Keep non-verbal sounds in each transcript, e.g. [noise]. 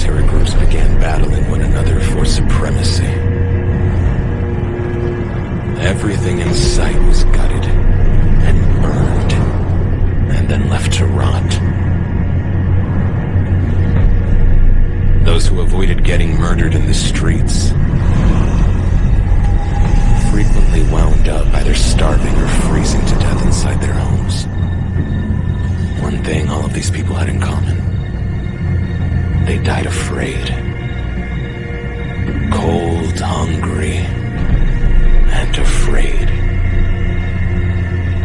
paramilitary groups began battling one another for supremacy. Everything in sight was gutted and burned, and then left to rot. Those who avoided getting murdered in the streets frequently wound up either starving or freezing to death inside their homes. One thing all of these people had in common. They died afraid. Cold, hungry, and afraid.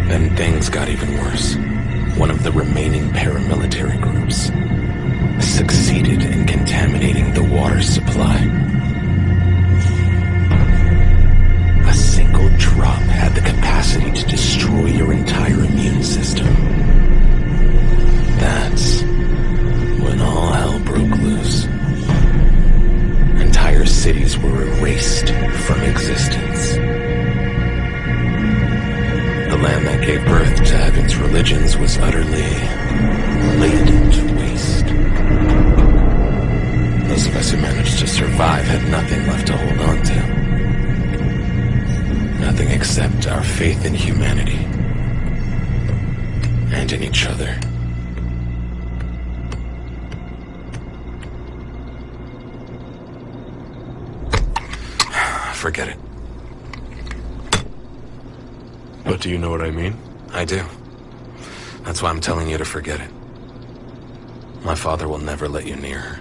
Then things got even worse. One of the remaining paramilitary groups succeeded in contaminating the water supply. A single drop had the capacity to destroy your entire immune system. That's when all were erased from existence. The land that gave birth to heaven's religions was utterly laid to waste. Those of us who managed to survive had nothing left to hold on to. Nothing except our faith in humanity. And in each other. Forget it. But do you know what I mean? I do. That's why I'm telling you to forget it. My father will never let you near her.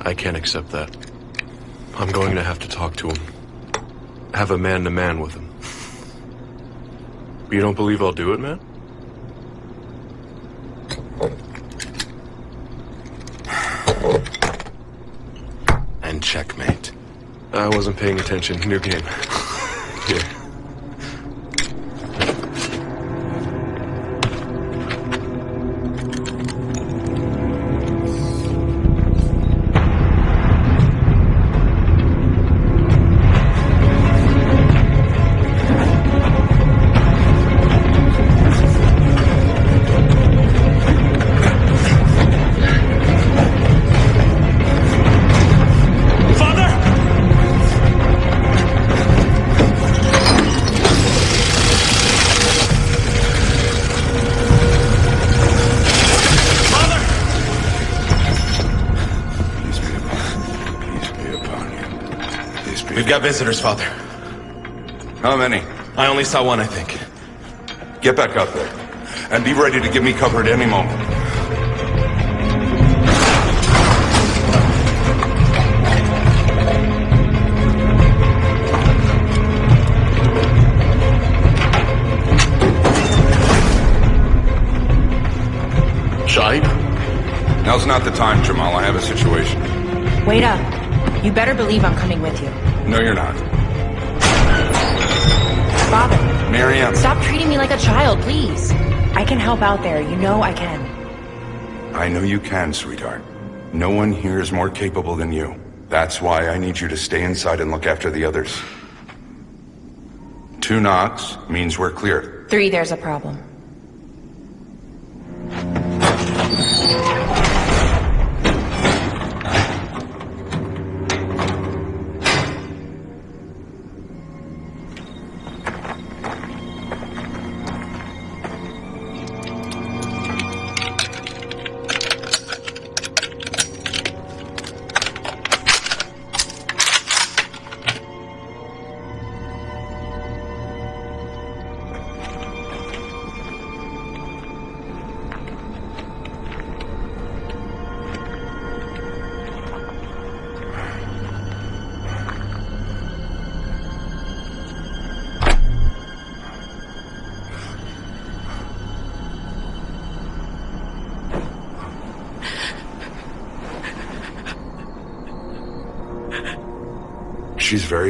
I can't accept that. I'm going to have to talk to him. Have a man-to-man -man with him. You don't believe I'll do it, man? And checkmate. I wasn't paying attention. New game. We've got visitors, Father. How many? I only saw one, I think. Get back up there. And be ready to give me cover at any moment. Shaib? Now's not the time, Jamal. I have a situation. Wait up. You better believe I'm coming with you. No, you're not. Father, Miriam. stop treating me like a child, please. I can help out there. You know I can. I know you can, sweetheart. No one here is more capable than you. That's why I need you to stay inside and look after the others. Two knocks means we're clear. Three, there's a problem.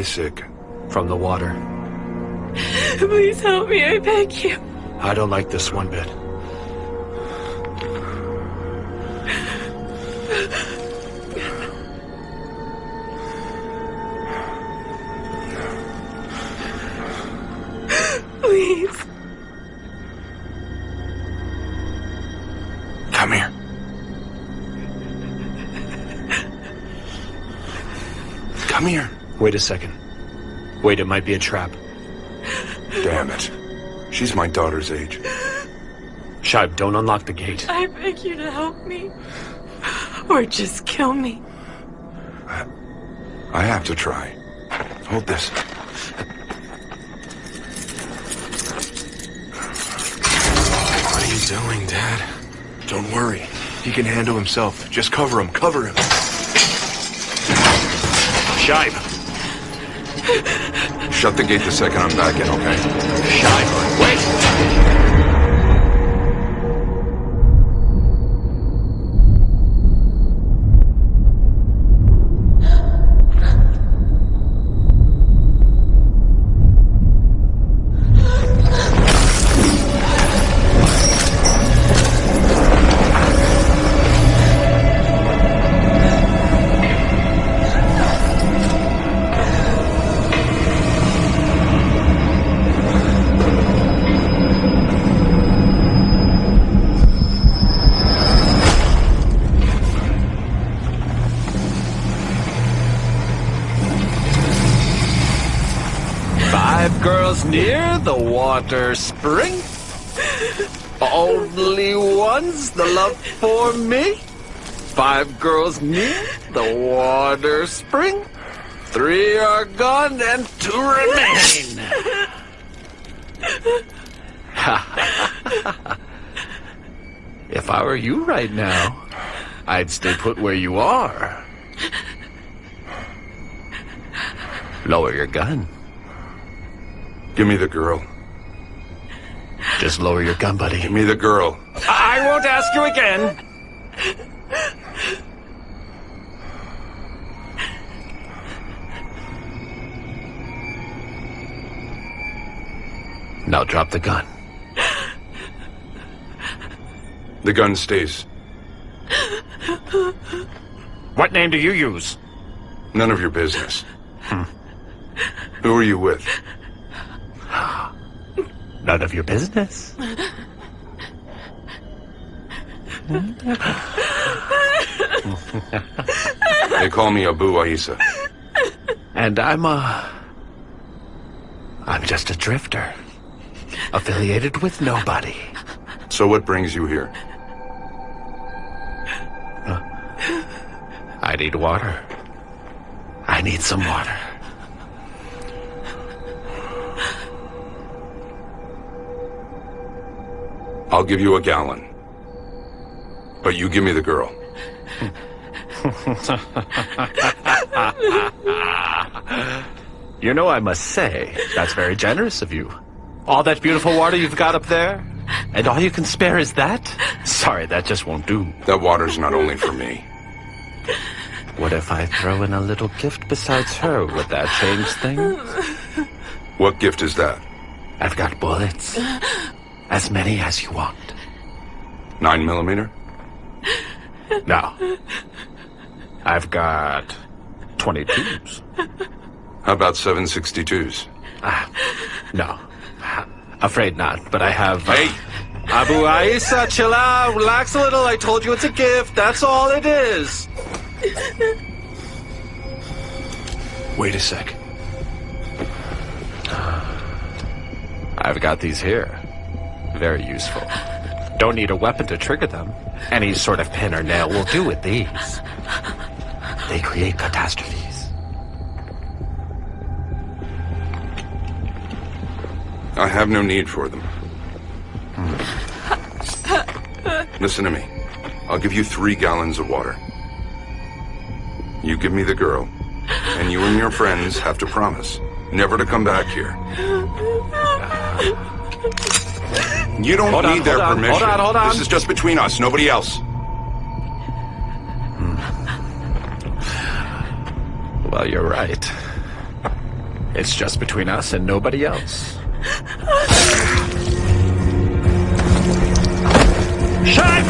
very sick from the water. Please help me, I beg you. I don't like this one bit. Please. Come here. Come here. Wait a second. Wait, it might be a trap. Damn it. She's my daughter's age. Shive, don't unlock the gate. I beg you to help me. Or just kill me. I have to try. Hold this. What are you doing, Dad? Don't worry. He can handle himself. Just cover him. Cover him. Shive! Shut the gate the second I'm back in, okay? Wait! Water spring. Only one's the love for me. Five girls near the water spring. Three are gone and two remain. [laughs] if I were you right now, I'd stay put where you are. Lower your gun. Give me the girl. Just lower your gun, buddy. Give me the girl. I won't ask you again. Now drop the gun. The gun stays. What name do you use? None of your business. Hmm. Who are you with? [sighs] [sighs] [sighs] None of your business. They call me Abu Aisa. And I'm a. I'm just a drifter. Affiliated with nobody. So what brings you here? I need water. I need some water. I'll give you a gallon. But you give me the girl. [laughs] You know, I must say, that's very generous of you. All that beautiful water you've got up there, and all you can spare is that? Sorry, that just won't do. That water's not only for me. What if I throw in a little gift besides her? Would that change things? What gift is that? I've got bullets. As many as you want. Nine millimeter? [laughs] No. I've got 22s. How about 762s? No. Afraid not, but I have. uh, Hey! Abu Aisa, chill out, relax a little. I told you it's a gift. That's all it is. Wait a sec. I've got these here. Very useful. Don't need a weapon to trigger them. Any sort of pin or nail will do with these. They create catastrophes. I have no need for them. Listen to me. I'll give you three gallons of water. You give me the girl, and you and your friends have to promise never to come back here. You don't Hold on, need their hold on, permission. hold on, hold on. This is just between us, nobody else. Hmm. Well, you're right. It's just between us and nobody else. Shine!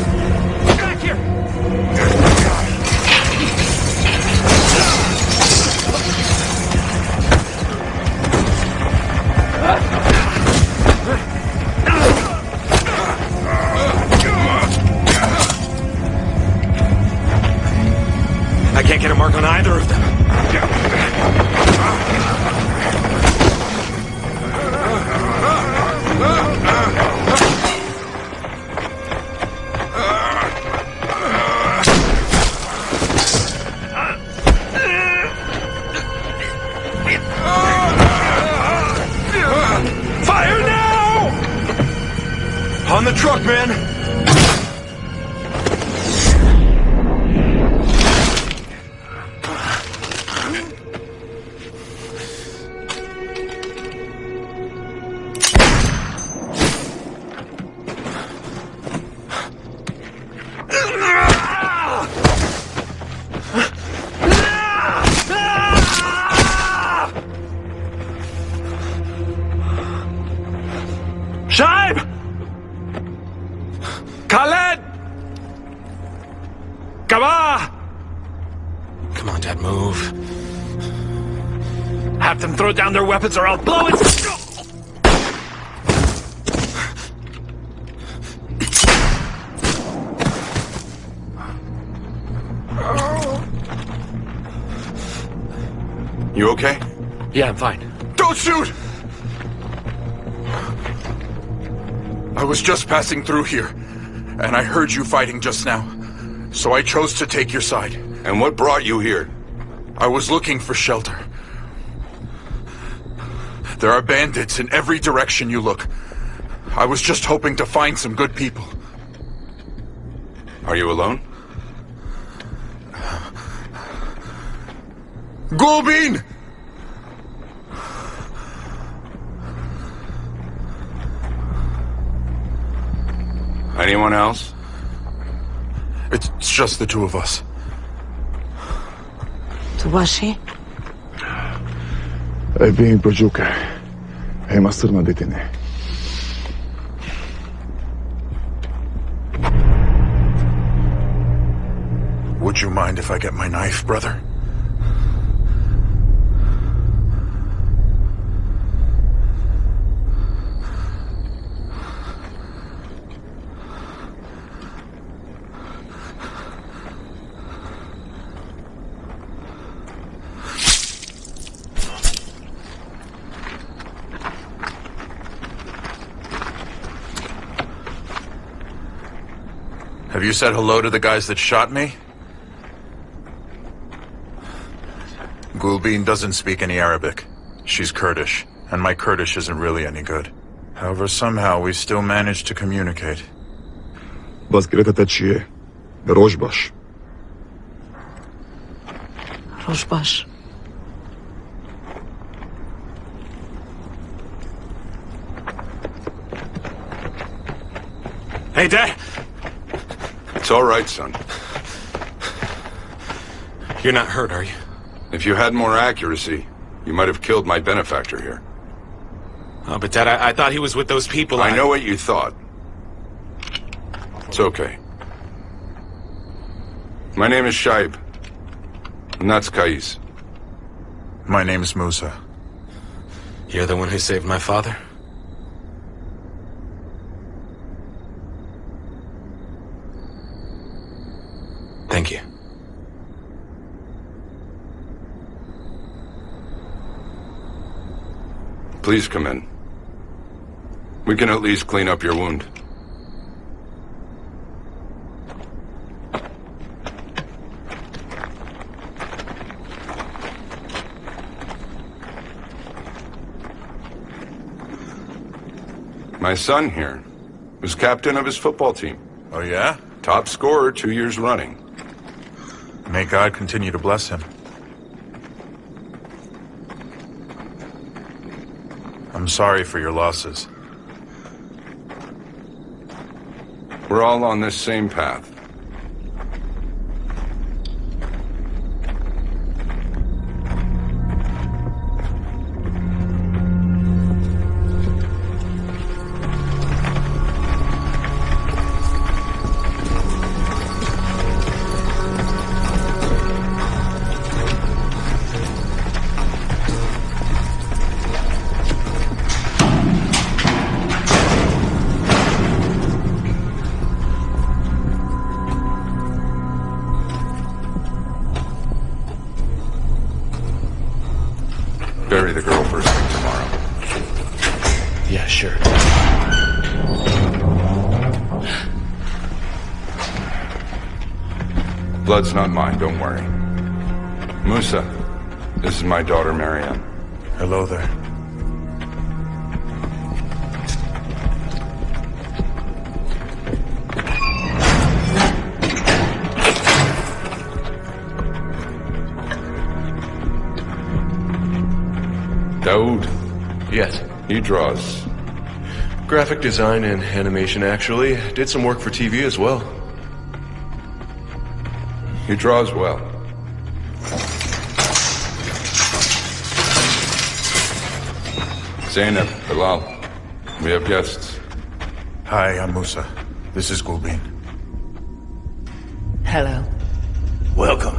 Weapons or I'll blow it! You okay? Yeah, I'm fine. Don't shoot! I was just passing through here, and I heard you fighting just now. So I chose to take your side. And what brought you here? I was looking for shelter. There are bandits in every direction you look. I was just hoping to find some good people. Are you alone? Gulbin! Anyone else? It's just the two of us. Tubashi? È being Brajuka. Hey, Masturna Ditine. Would you mind if I get my knife, brother? you said hello to the guys that shot me? Gulbin doesn't speak any Arabic. She's Kurdish, and my Kurdish isn't really any good. However, somehow we still managed to communicate. Vazgerekata Hey, Dad! It's all right, son. You're not hurt, are you? If you had more accuracy, you might have killed my benefactor here. Oh, but Dad, I, I thought he was with those people. I know what you thought. It's okay. My name is Shaib. And that's Kais. My name is Musa. You're the one who saved my father? Please come in. We can at least clean up your wound. My son here was captain of his football team. Oh, yeah? Top scorer two years running. May God continue to bless him. I'm sorry for your losses. We're all on this same path. blood's not mine, don't worry. Musa, this is my daughter, Marianne. Hello there. Daoud? Yes. He draws. Graphic design and animation, actually. Did some work for TV as well. He draws well. Zainab, Bilal, we have guests. Hi, I'm Musa. This is Gulbin. Hello. Welcome.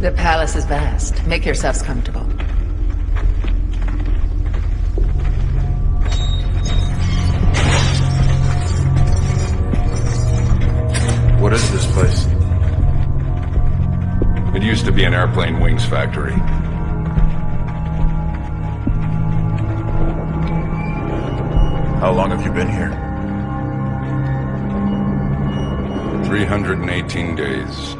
The palace is vast. Make yourselves comfortable. It used to be an airplane wings factory. How long have you been here? 318 days.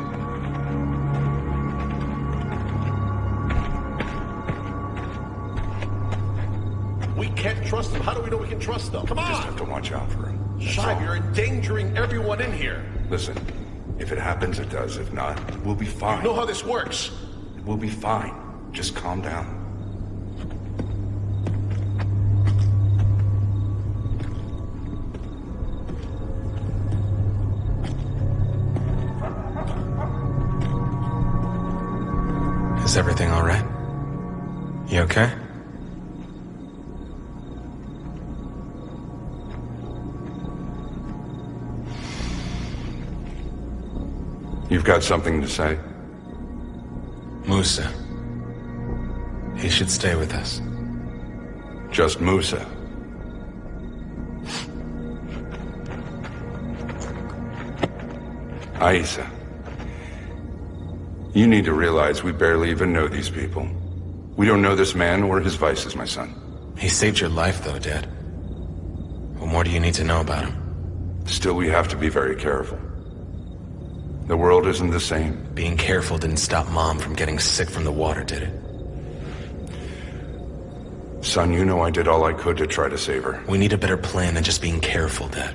We can't trust them. How do we know we can trust them? Come on! Just have to watch out for him. Shive, you're endangering everyone in here. Listen, if it happens, it does. If not, we'll be fine. You know how this works. We'll be fine. Just calm down. You've got something to say? Musa. He should stay with us. Just Musa. Aisa. You need to realize we barely even know these people. We don't know this man or his vices, my son. He saved your life, though, Dad. What more do you need to know about him? Still, we have to be very careful. The world isn't the same. Being careful didn't stop Mom from getting sick from the water, did it? Son, you know I did all I could to try to save her. We need a better plan than just being careful, Dad.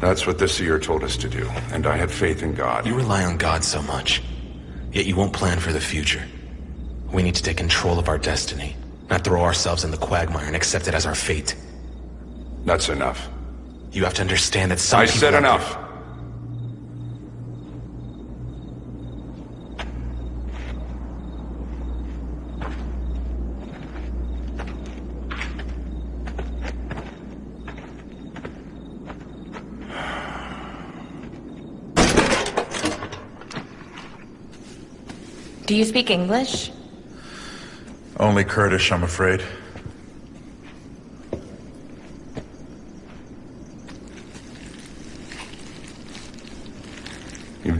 That's what the seer told us to do, and I had faith in God. You rely on God so much, yet you won't plan for the future. We need to take control of our destiny, not throw ourselves in the quagmire and accept it as our fate. That's enough. You have to understand that some I people said enough. Do you speak English? Only Kurdish, I'm afraid.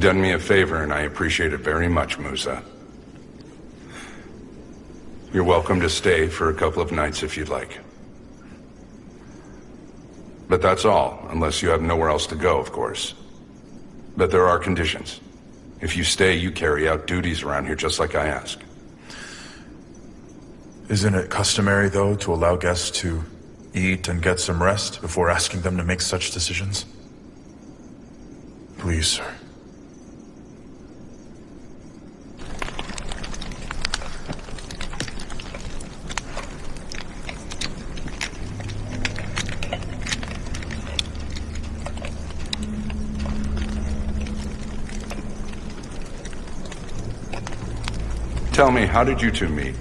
Done me a favor, and I appreciate it very much, Musa. You're welcome to stay for a couple of nights if you'd like. But that's all, unless you have nowhere else to go, of course. But there are conditions. If you stay, you carry out duties around here just like I ask. Isn't it customary, though, to allow guests to eat and get some rest before asking them to make such decisions? Please, sir. Tell me, how did you two meet?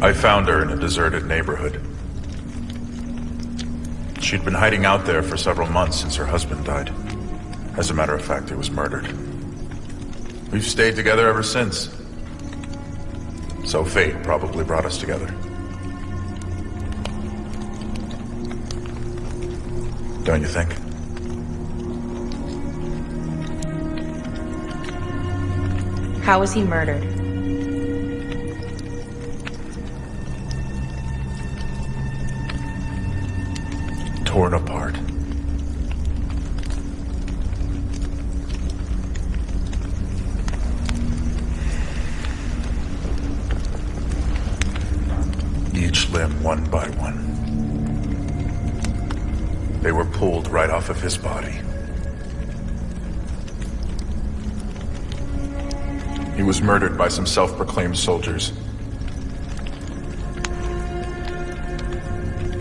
I found her in a deserted neighborhood. She'd been hiding out there for several months since her husband died. As a matter of fact, he was murdered. We've stayed together ever since. So fate probably brought us together. Don't you think? How was he murdered? He was murdered by some self-proclaimed soldiers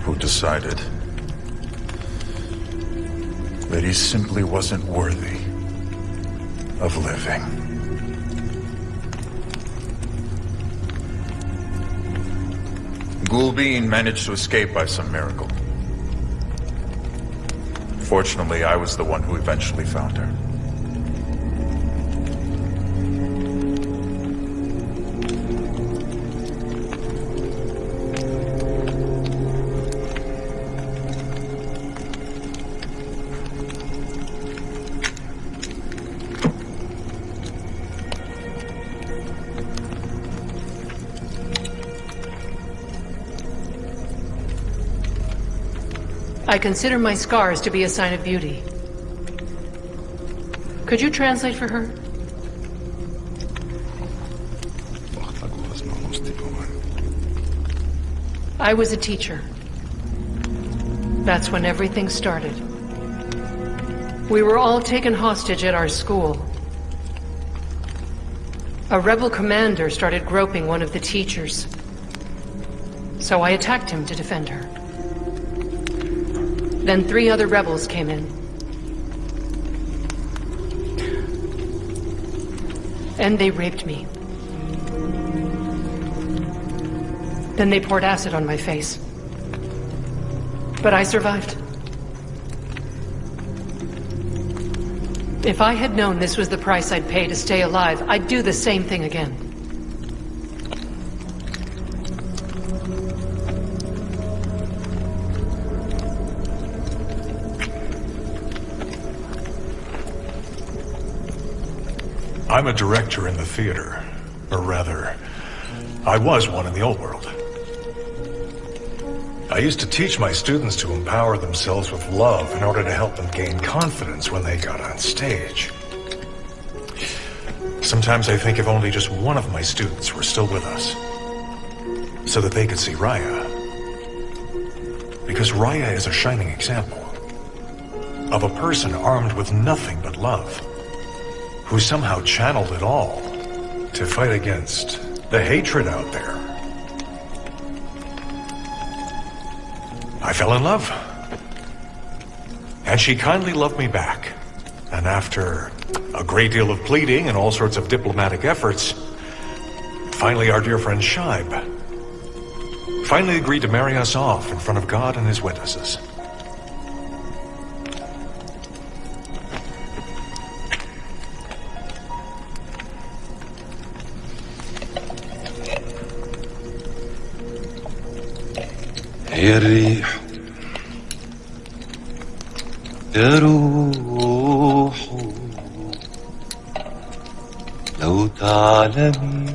who decided that he simply wasn't worthy of living. Gulbin managed to escape by some miracle. Fortunately, I was the one who eventually found her. I consider my scars to be a sign of beauty. Could you translate for her? I was a teacher. That's when everything started. We were all taken hostage at our school. A rebel commander started groping one of the teachers. So I attacked him to defend her. Then three other rebels came in. And they raped me. Then they poured acid on my face. But I survived. If I had known this was the price I'd pay to stay alive, I'd do the same thing again. I'm a director in the theater. Or rather, I was one in the old world. I used to teach my students to empower themselves with love in order to help them gain confidence when they got on stage. Sometimes I think if only just one of my students were still with us, so that they could see Raya. Because Raya is a shining example of a person armed with nothing but love, who somehow channeled it all to fight against the hatred out there. I fell in love. And she kindly loved me back. And after a great deal of pleading and all sorts of diplomatic efforts, finally our dear friend Shaib finally agreed to marry us off in front of God and his witnesses. يا الريح يا روح. لو تعلمي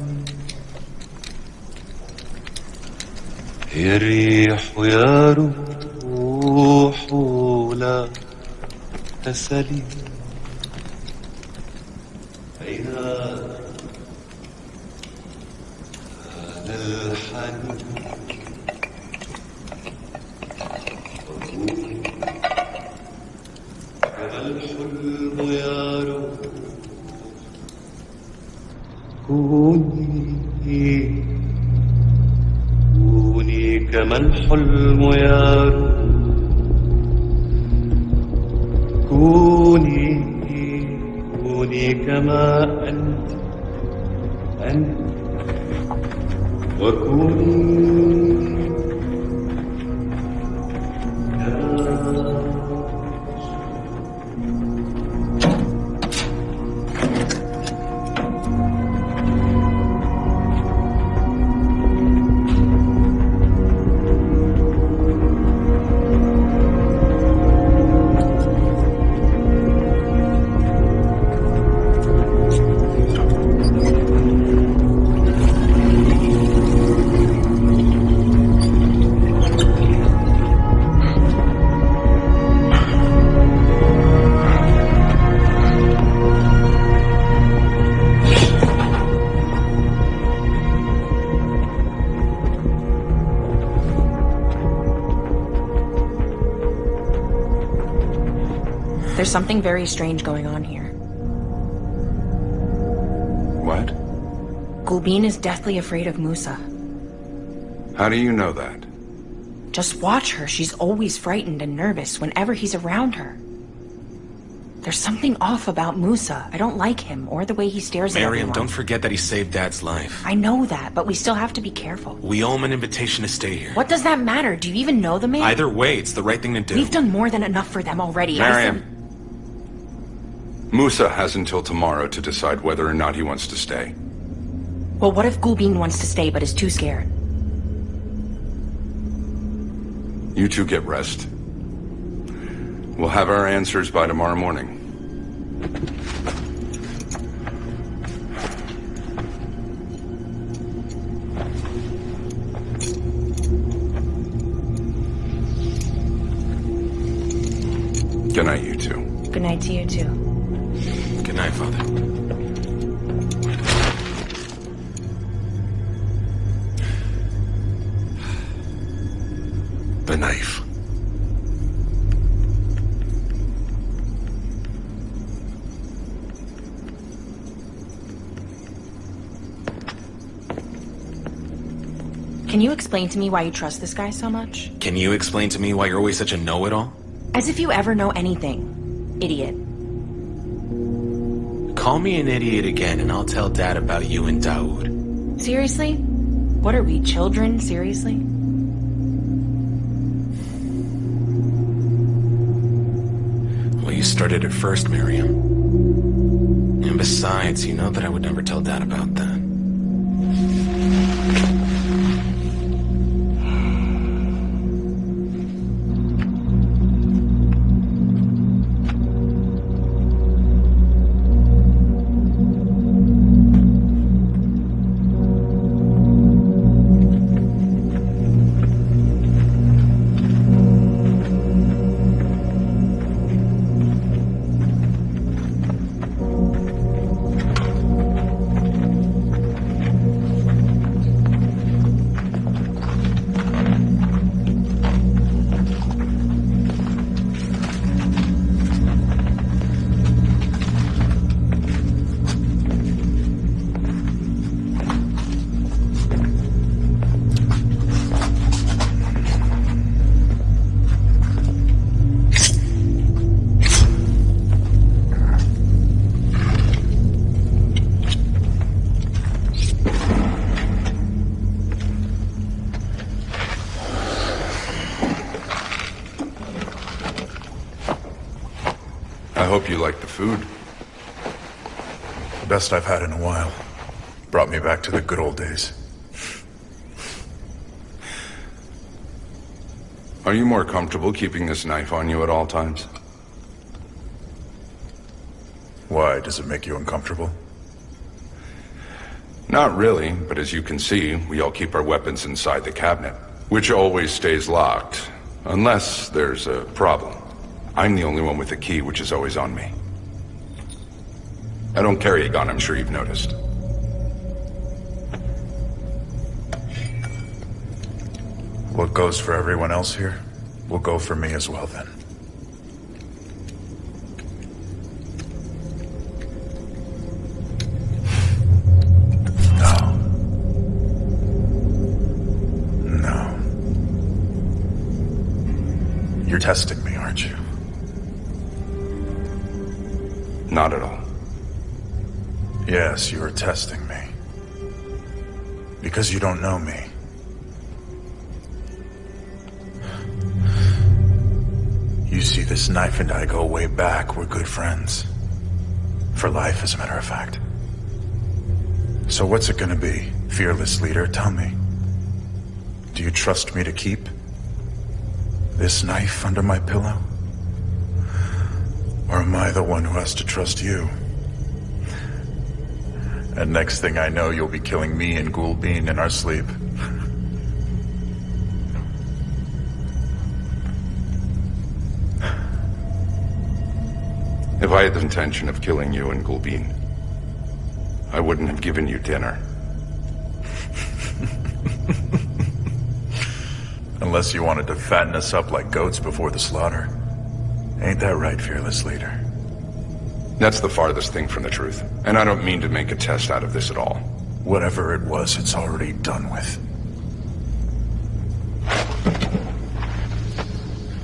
يا الريح يا روح لا تسلي. Something very strange going on here. What? Gulbin is deathly afraid of Musa. How do you know that? Just watch her. She's always frightened and nervous whenever he's around her. There's something off about Musa. I don't like him or the way he stares at Miriam, everyone. don't forget that he saved Dad's life. I know that, but we still have to be careful. We owe him an invitation to stay here. What does that matter? Do you even know the man? Either way, it's the right thing to do. We've done more than enough for them already. I Miriam. Musa has until tomorrow to decide whether or not he wants to stay. Well, what if Gulbin wants to stay but is too scared? You two get rest. We'll have our answers by tomorrow morning. Good night, you two. Good night to you, too. Good night, Father. The knife. Can you explain to me why you trust this guy so much? Can you explain to me why you're always such a know-it-all? As if you ever know anything. Idiot. Call me an idiot again and I'll tell Dad about you and Daoud. Seriously? What are we, children? Seriously? Well, you started it first, Miriam. And besides, you know that I would never tell Dad about that. Best I've had in a while. Brought me back to the good old days. Are you more comfortable keeping this knife on you at all times? Why, does it make you uncomfortable? Not really, but as you can see, we all keep our weapons inside the cabinet, which always stays locked, unless there's a problem. I'm the only one with the key, which is always on me. I don't carry a gun, I'm sure you've noticed. What goes for everyone else here will go for me as well then. No. No. You're testing me, aren't you? Not at all. Yes, you are testing me. Because you don't know me. You see, this knife and I go way back. We're good friends. For life, as a matter of fact. So what's it gonna be, fearless leader? Tell me. Do you trust me to keep this knife under my pillow? Or am I the one who has to trust you? And next thing I know, you'll be killing me and Gulbin in our sleep. If I had the intention of killing you and Gulbin, I wouldn't have given you dinner. [laughs] Unless you wanted to fatten us up like goats before the slaughter. Ain't that right, fearless leader? That's the farthest thing from the truth. And I don't mean to make a test out of this at all. Whatever it was, it's already done with.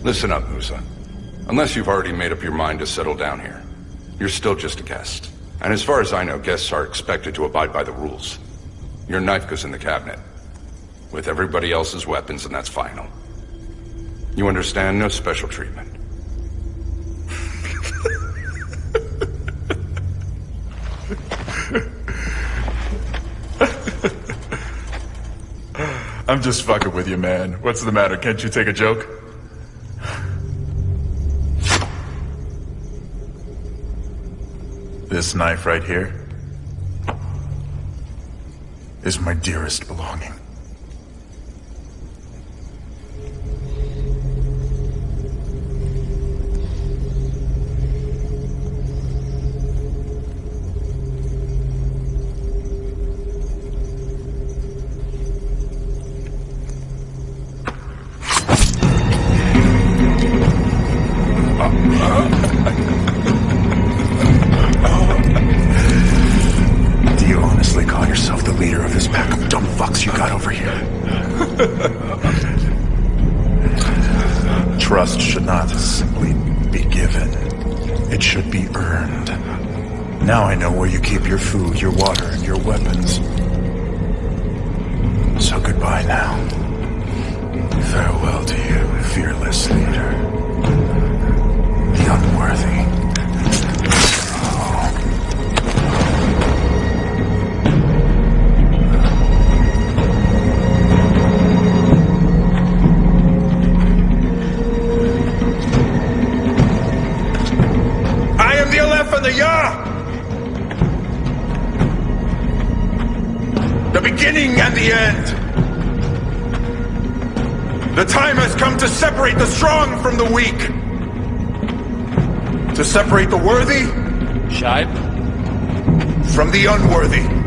Listen up, Musa. Unless you've already made up your mind to settle down here, you're still just a guest. And as far as I know, guests are expected to abide by the rules. Your knife goes in the cabinet. With everybody else's weapons, and that's final. You understand? No special treatment. I'm just fucking with you, man. What's the matter? Can't you take a joke? This knife right here is my dearest belonging. The Aleph the beginning and the end! The time has come to separate the strong from the weak! To separate the worthy... From the unworthy.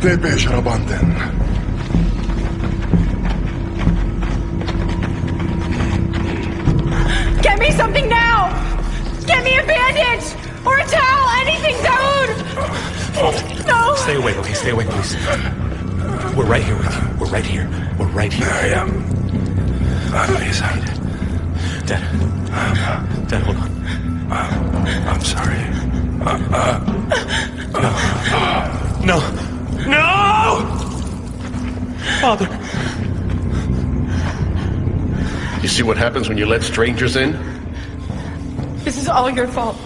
Tepe sharabanten. Get me something now! Get me a bandage! Or a towel! Anything, Daoud! No! Stay awake, okay? Stay awake, please. We're right here with you. We're right here. We're right here. I am. I'm Please, I... Dad. Dad, hold on. I'm sorry. Uh, uh, uh, no. No! Father. You see what happens when you let strangers in? This is all your fault.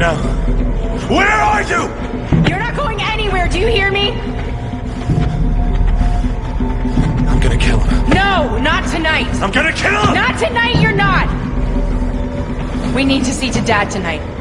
Now? Where are you? You're not going anywhere, do you hear me? I'm gonna kill him. No, not tonight. I'm gonna kill him! Not tonight, you're not! We need to see to Dad tonight.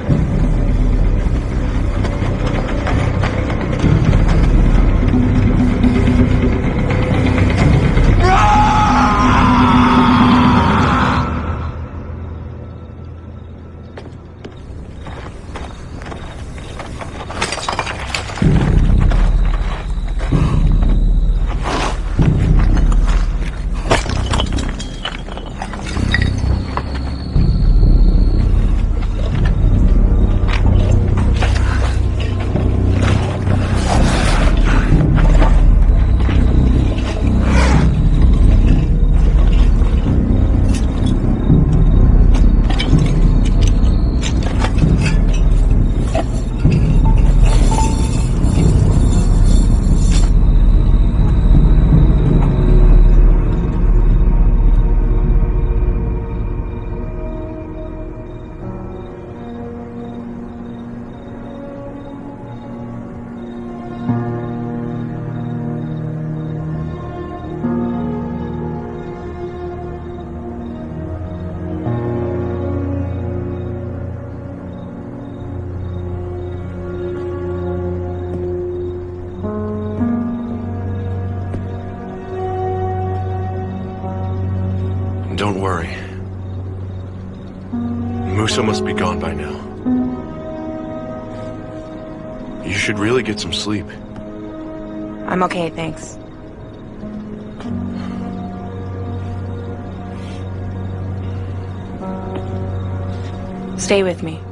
Musa must be gone by now. You should really get some sleep. I'm okay, thanks. Stay with me.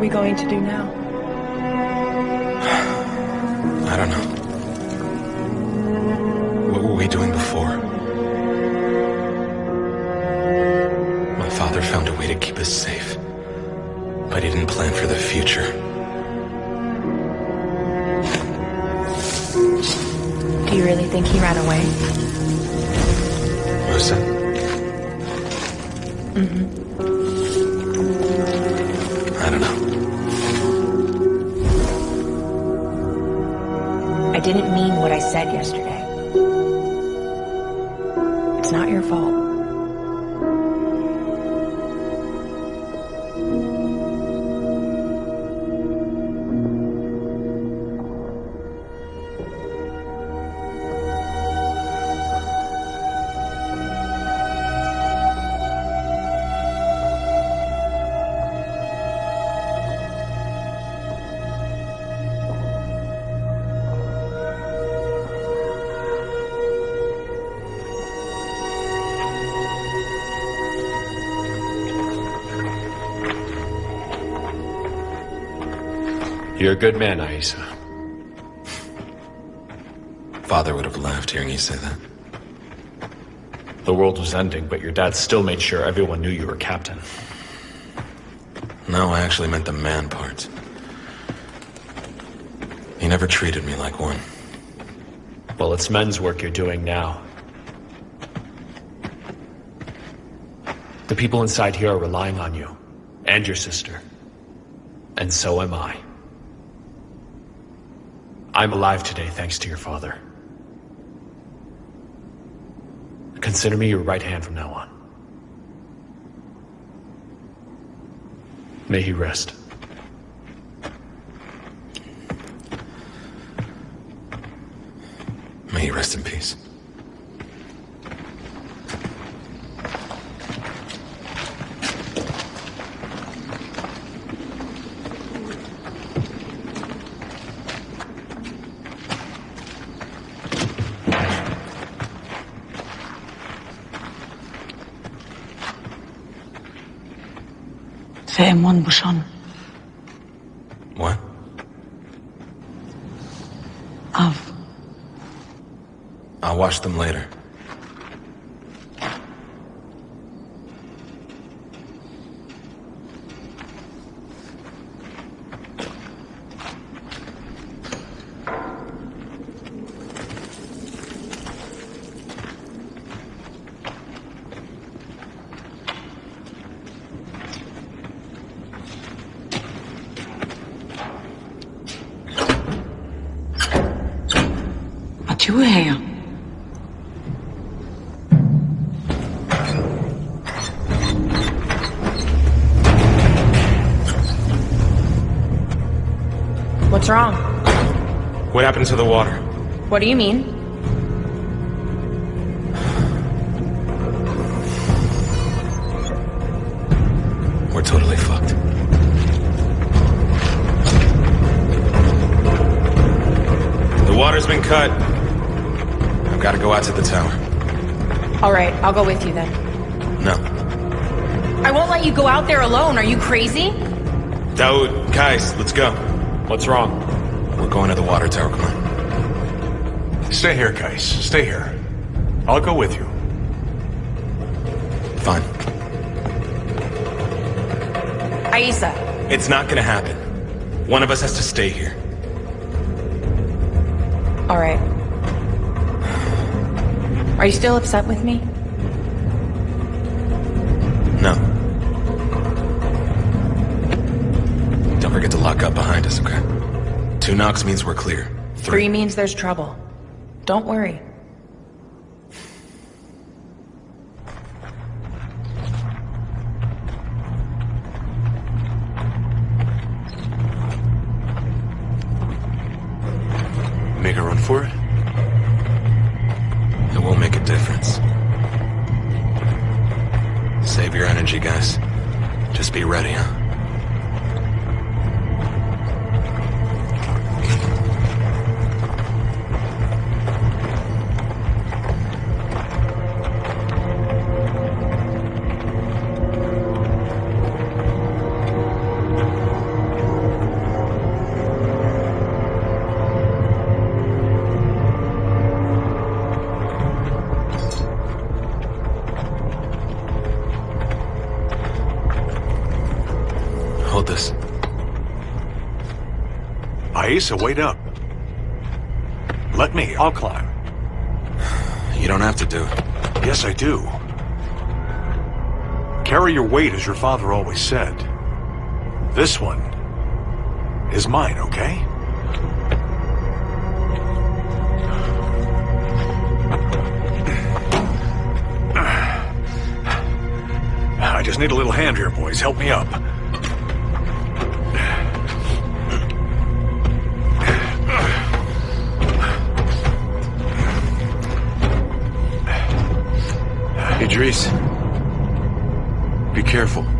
We going to do now? [sighs] I don't know. What were we doing before? My father found a way to keep us safe. But he didn't plan for the future. Do you really think he ran away? Musa? Mm-hmm. I didn't mean what I said yesterday. It's not your fault. You're a good man, Aisa. Father would have laughed hearing you say that. The world was ending, but your dad still made sure everyone knew you were captain. No, I actually meant the man part. He never treated me like one. Well, it's men's work you're doing now. The people inside here are relying on you. And your sister. And so am I. I'm alive today thanks to your father. Consider me your right hand from now on. May he rest. May he rest in peace. Bushon. What? Av. I'll wash them later. What's wrong? What happened to the water? What do you mean? We're totally fucked. The water's been cut. I've got to go out to the tower. All right, I'll go with you then. No. I won't let you go out there alone. Are you crazy? Daoud, Kais, let's go. What's wrong? We're going to the water tower, come on. Stay here, Kais. Stay here. I'll go with you. Fine. Aisa, It's not gonna happen. One of us has to stay here. all right. Are you still upset with me? Knocks means we're clear. Three means there's trouble. Don't worry. Aisa, wait up. Let me, I'll climb. You don't have to do it. Yes, I do. Carry your weight as your father always said. This one is mine, okay? I just need a little hand here, boys. Help me up. Idris. Be careful.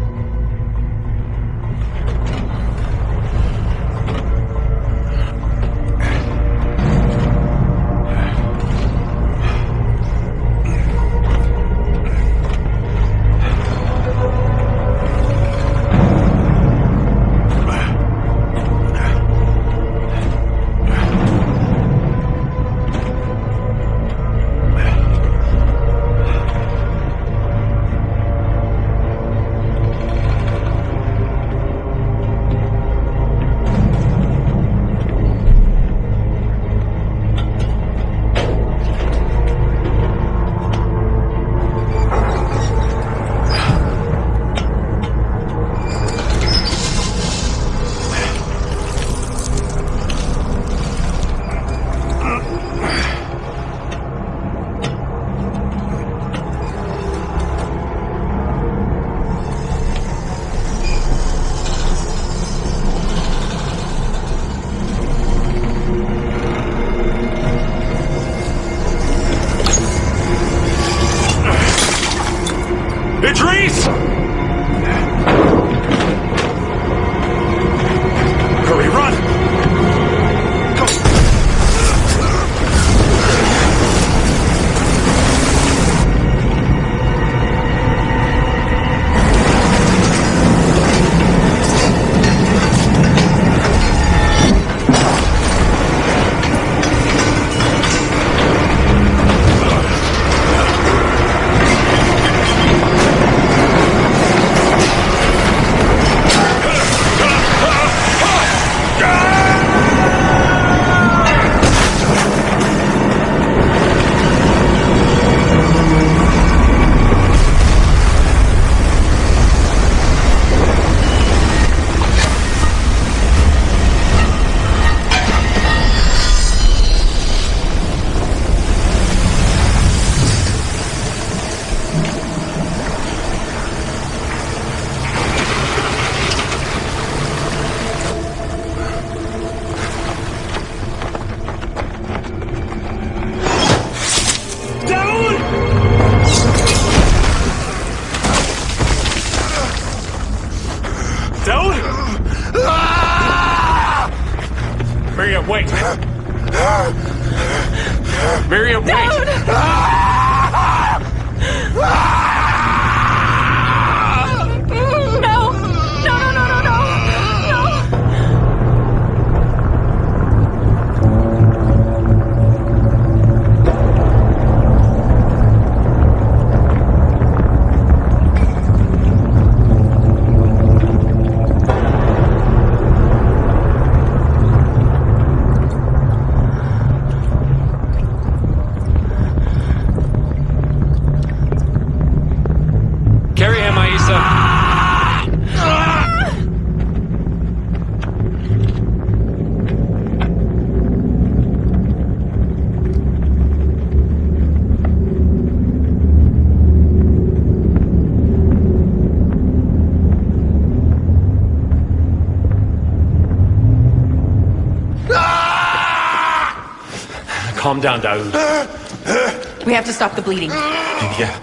Calm down, Daoud. We have to stop the bleeding. Yeah.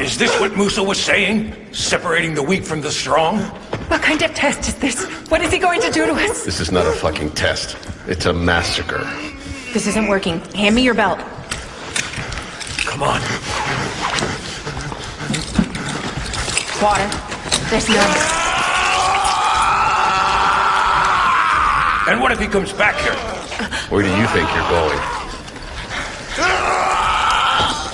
Is this what Musa was saying? Separating the weak from the strong? What kind of test is this? What is he going to do to us? This is not a fucking test. It's a massacre. This isn't working. Hand me your belt. Come on. Water. There's none. And what if he comes back here? Where do you think you're going?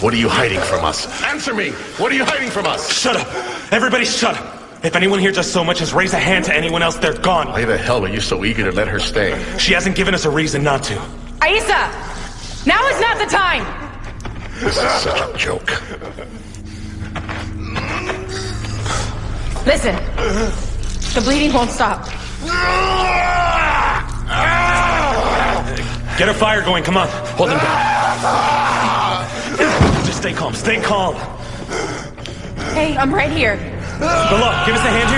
What are you hiding from us? Answer me! What are you hiding from us? Shut up! Everybody shut up! If anyone here does so much as raise a hand to anyone else, they're gone. Why the hell are you so eager to let her stay? She hasn't given us a reason not to. Aisa! Now is not the time! This is such a joke. Listen. The bleeding won't stop. Ah! Get a fire going, come on. Hold him down. Just stay calm, stay calm. Hey, I'm right here. Below, give us a hand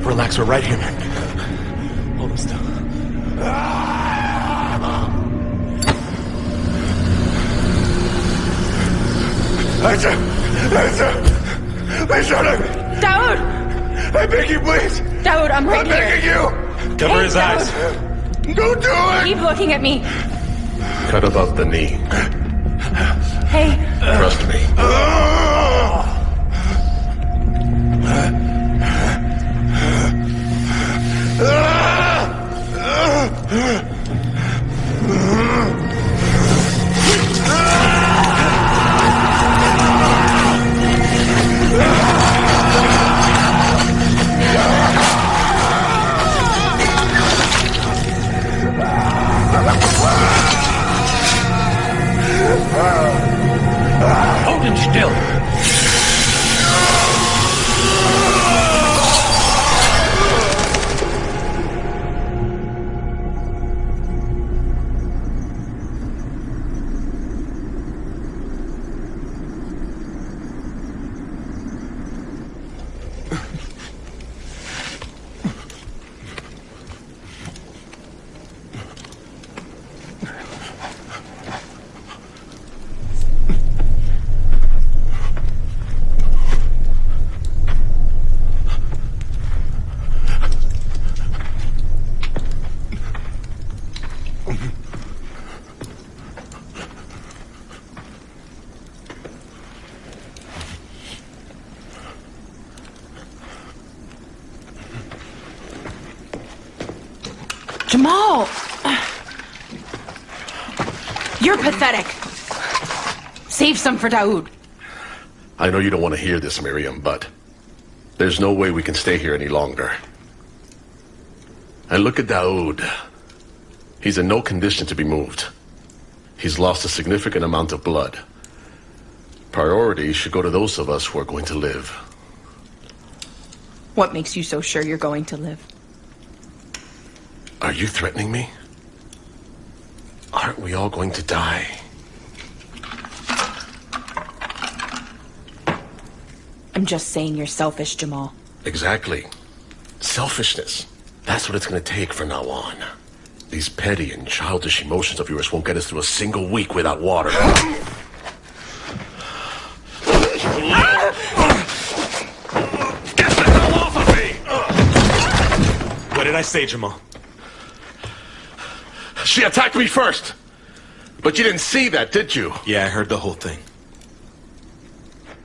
here. Relax, we're right here, man. Hold him still. Lisa! Lisa! Lisa! Daoud! I beg you, please! Daoud, I'm right I'm here. begging you! Cover Hey, his Daoud. eyes. Don't do it! Keep looking at me. Cut above the knee. Hey, Trust me. Hold still. For Daoud. I know you don't want to hear this, Miriam, but there's no way we can stay here any longer. And look at Daoud. He's in no condition to be moved. He's lost a significant amount of blood. Priority should go to those of us who are going to live. What makes you so sure you're going to live? Are you threatening me? Aren't we all going to die? I'm just saying you're selfish, Jamal. Exactly. Selfishness. That's what it's going to take from now on. These petty and childish emotions of yours won't get us through a single week without water. Get the hell off of me! What did I say, Jamal? She attacked me first! But you didn't see that, did you? Yeah, I heard the whole thing.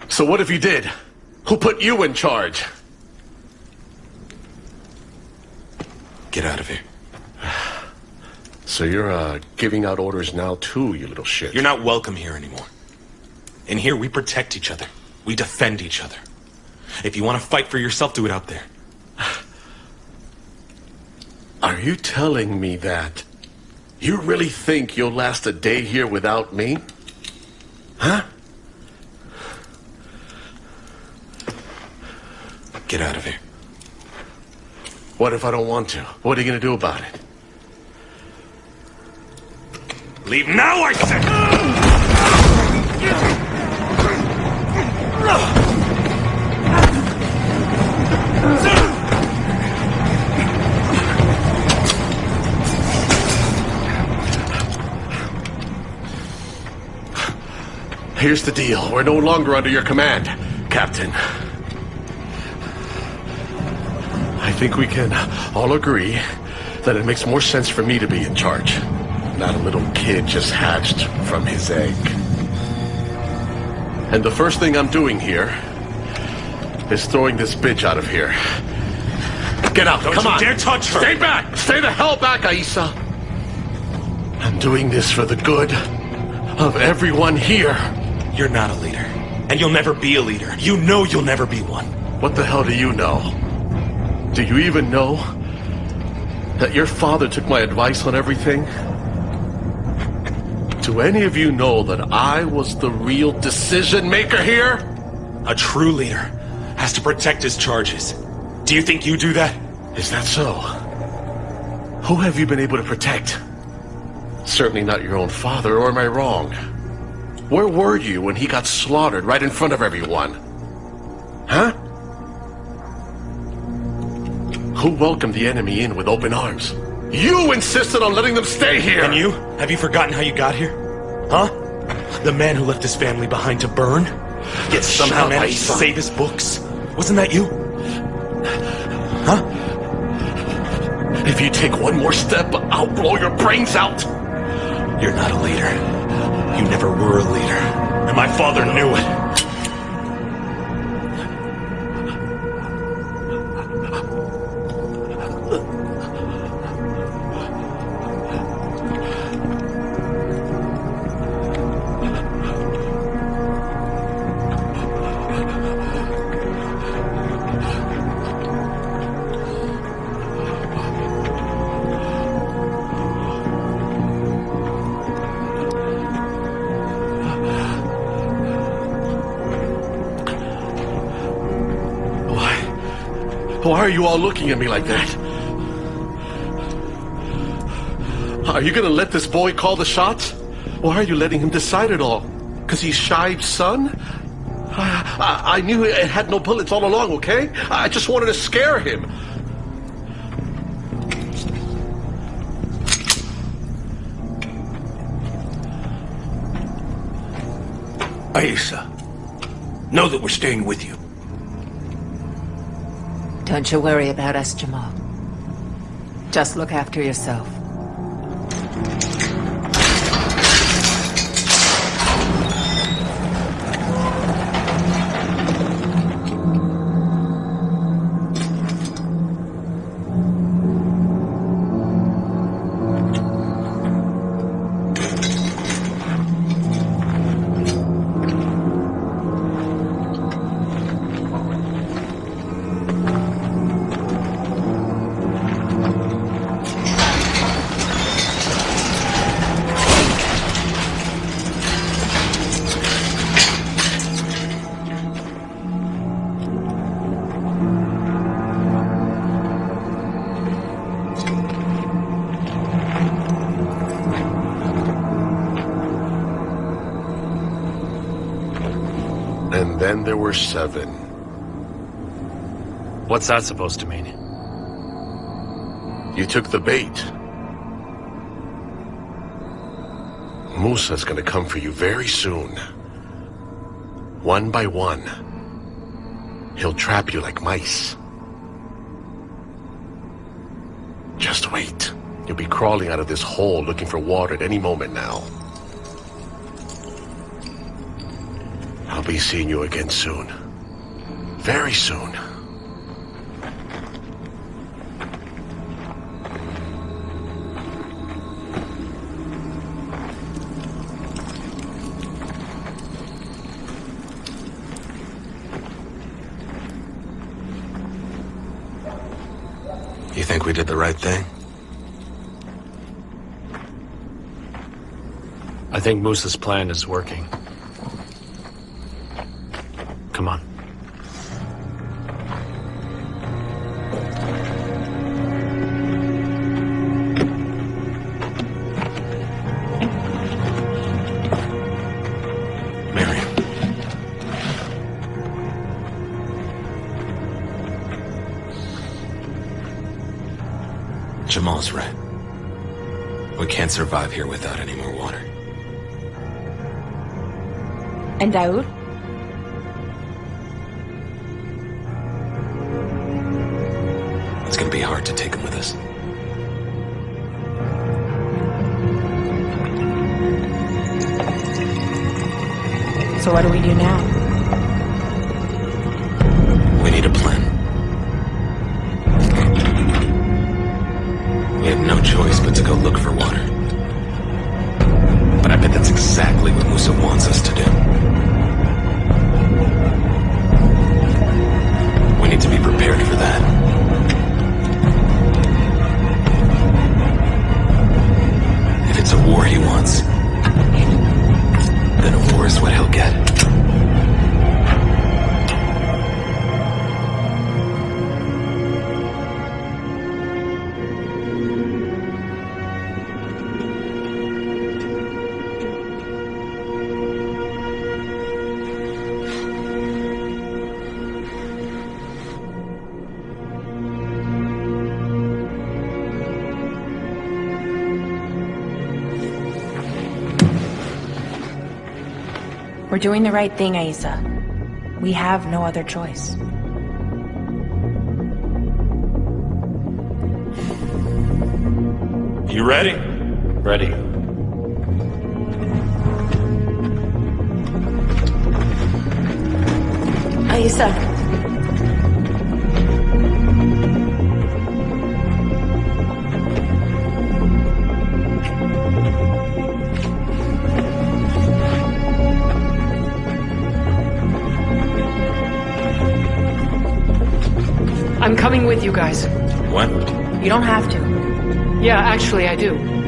So what if you did? Who put you in charge? Get out of here. So you're, uh, giving out orders now too, you little shit. You're not welcome here anymore. In here, we protect each other. We defend each other. If you want to fight for yourself, do it out there. Are you telling me that you really think you'll last a day here without me? Huh? Get out of here. What if I don't want to? What are you gonna do about it? Leave now, I said! Here's the deal. We're no longer under your command, Captain. I think we can all agree that it makes more sense for me to be in charge, not a little kid just hatched from his egg. And the first thing I'm doing here is throwing this bitch out of here. Get out, Don't come you on. dare touch her. Stay back! Stay the hell back, Aisa! I'm doing this for the good of everyone here. You're not a leader. And you'll never be a leader. You know you'll never be one. What the hell do you know? Do you even know that your father took my advice on everything? Do any of you know that I was the real decision maker here? A true leader has to protect his charges. Do you think you do that? Is that so? Who have you been able to protect? Certainly not your own father, or am I wrong? Where were you when he got slaughtered right in front of everyone? Huh? Who welcomed the enemy in with open arms? You insisted on letting them stay here! And you? Have you forgotten how you got here? Huh? The man who left his family behind to burn? Yet somehow Shut managed to save his books? Wasn't that you? Huh? If you take one more step, I'll blow your brains out! You're not a leader. You never were a leader. And my father knew it. Are you all looking at me like that? Are you gonna let this boy call the shots? Why are you letting him decide it all? Cause he's Shive's son? I, I, I knew it had no bullets all along, okay? I just wanted to scare him. Aisa, know that we're staying with you. Don't you worry about us, Jamal. Just look after yourself. There were seven. What's that supposed to mean? You took the bait. Musa's gonna come for you very soon. One by one. He'll trap you like mice. Just wait. You'll be crawling out of this hole looking for water at any moment now. Be seeing you again soon. Very soon. You think we did the right thing? I think Musa's plan is working. Can't survive here without any more water. And Daoud? It's gonna be hard to take him with us. So what do we do now? We're doing the right thing, Aisa. We have no other choice. You ready? Ready. Aisa. I'm coming with you guys. What? You don't have to. Yeah, actually, I do.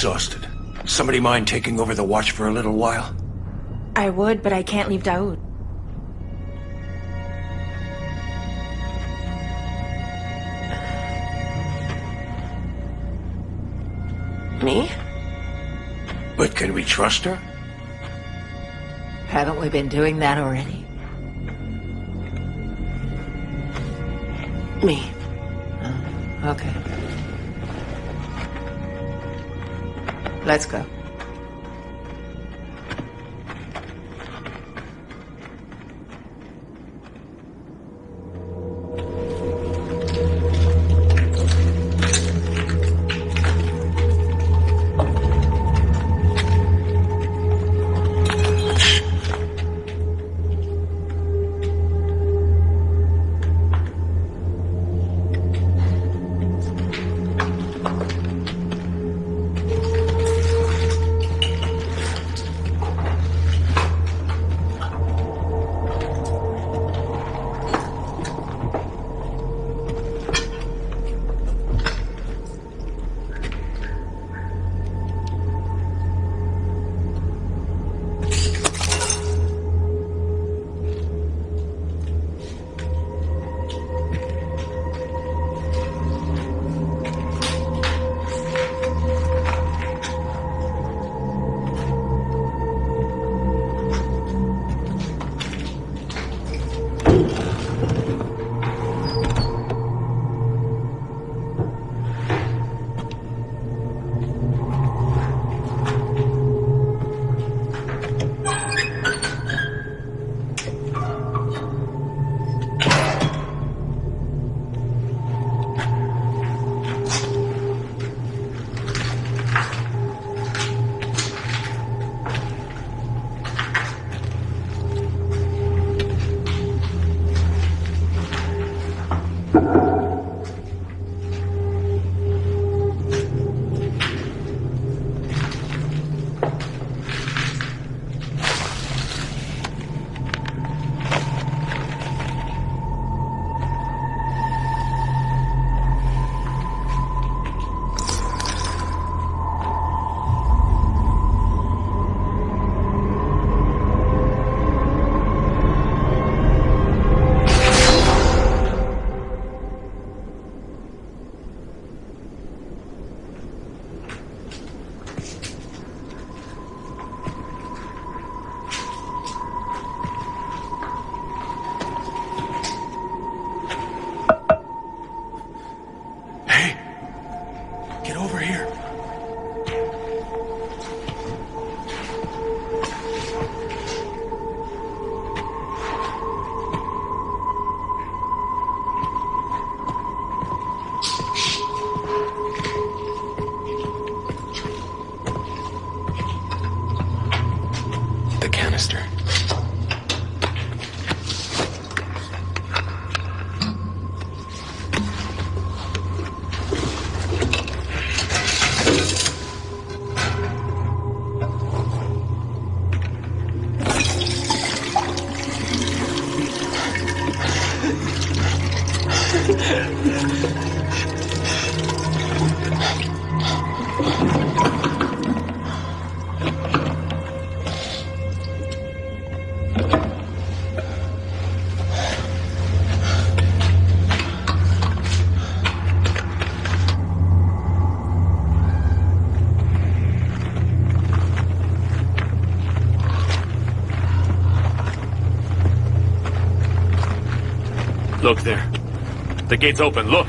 Exhausted. Somebody mind taking over the watch for a little while? I would, but I can't leave Daoud. Me? But can we trust her? Haven't we been doing that already? Let's go. Look there. The gate's open, look!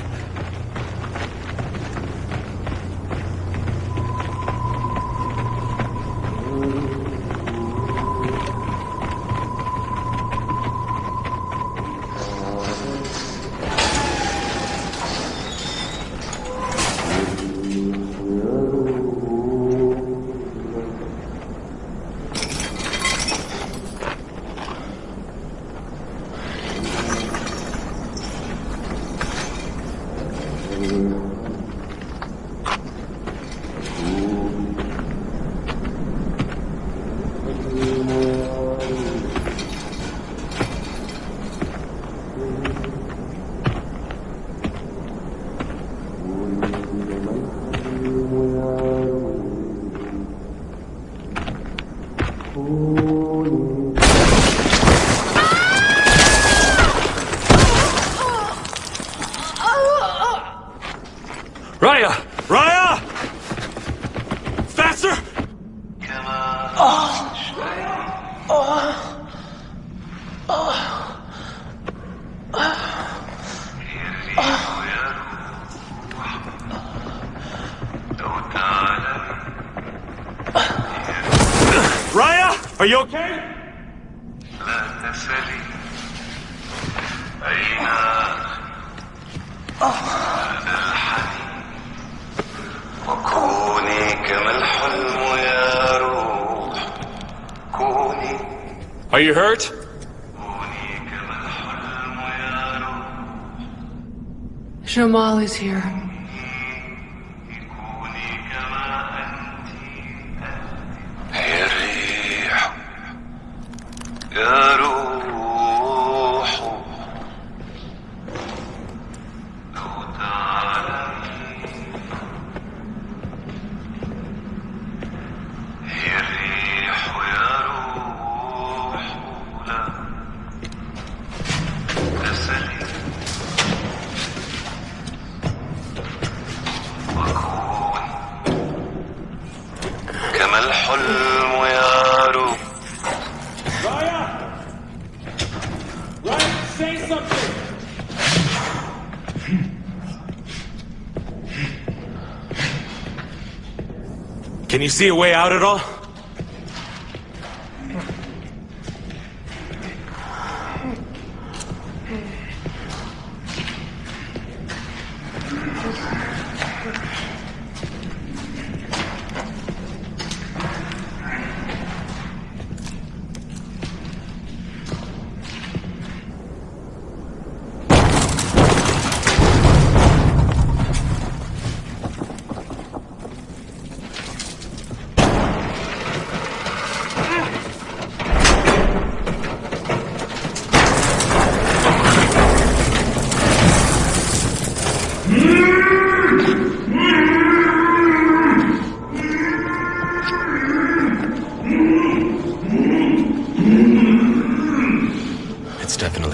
always here. Can you see a way out at all?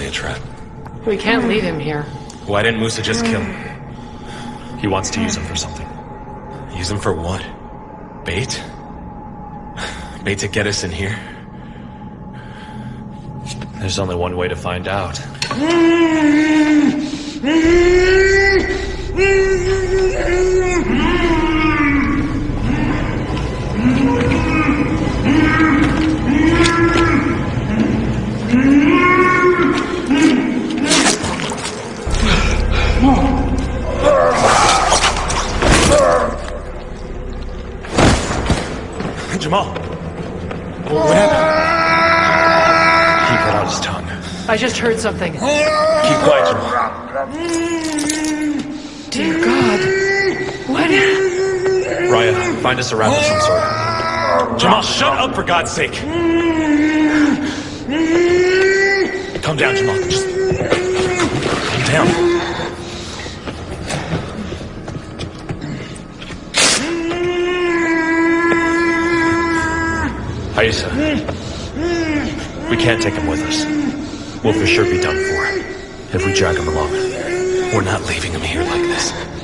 A trap. We can't leave him here. Why didn't Musa just kill him? He wants to use him for something. Use him for what? Bait? Bait to get us in here? There's only one way to find out. [laughs] Jamal! What happened? He put out his tongue. I just heard something. Keep quiet, Jamal. Dear God. What? Raya, find us a wrap of some sort. Jamal, shut up for God's sake! Calm down, Jamal. Just calm down. Aisa, we can't take him with us. We'll for sure be done for if we drag him along. We're not leaving him here like this.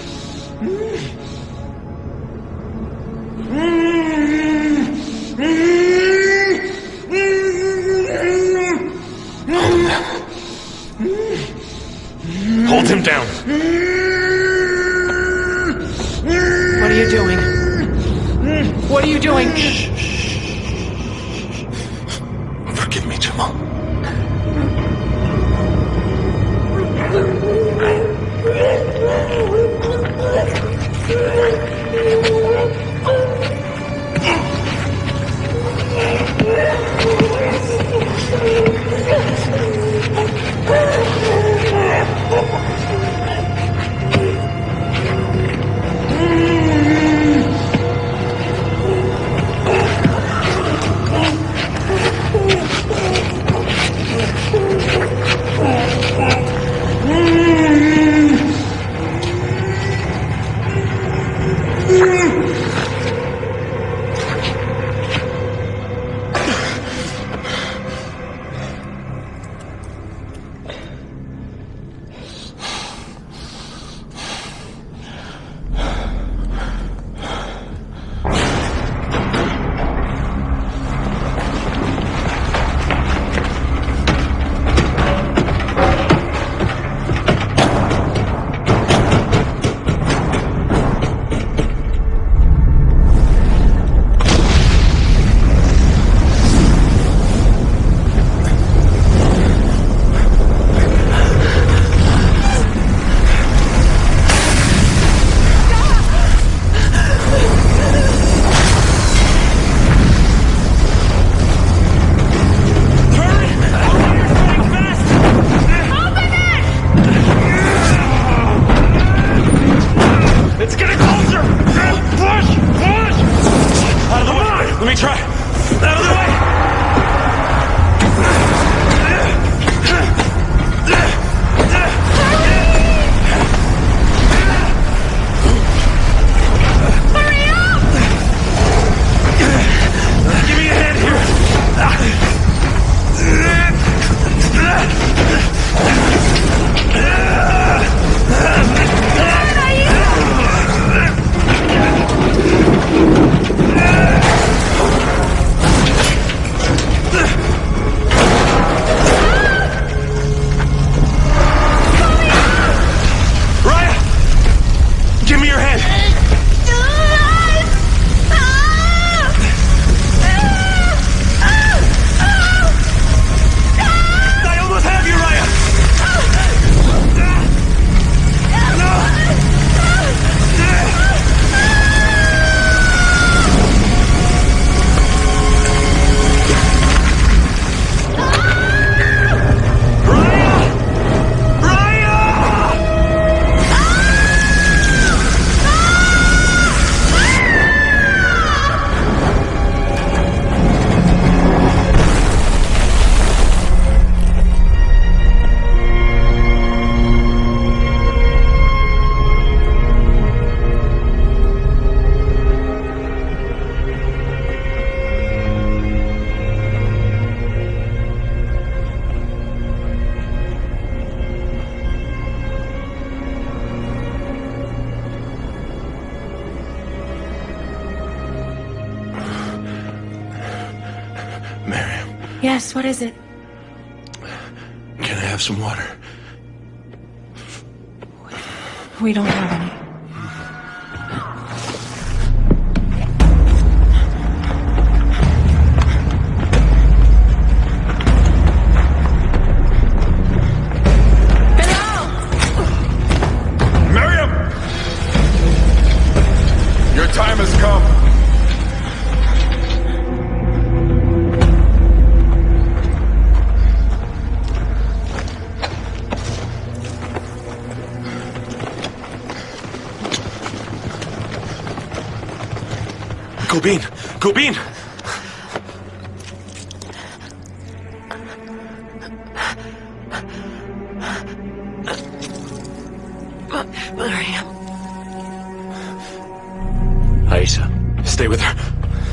Stay with her.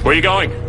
Where are you going?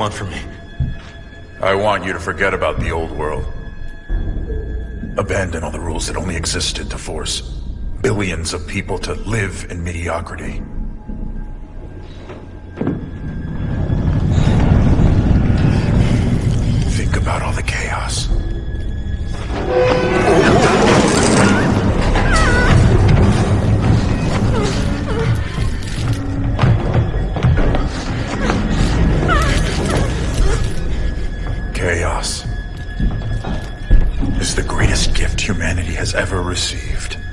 Want from me? I want you to forget about the old world. Abandon all the rules that only existed to force billions of people to live in mediocrity.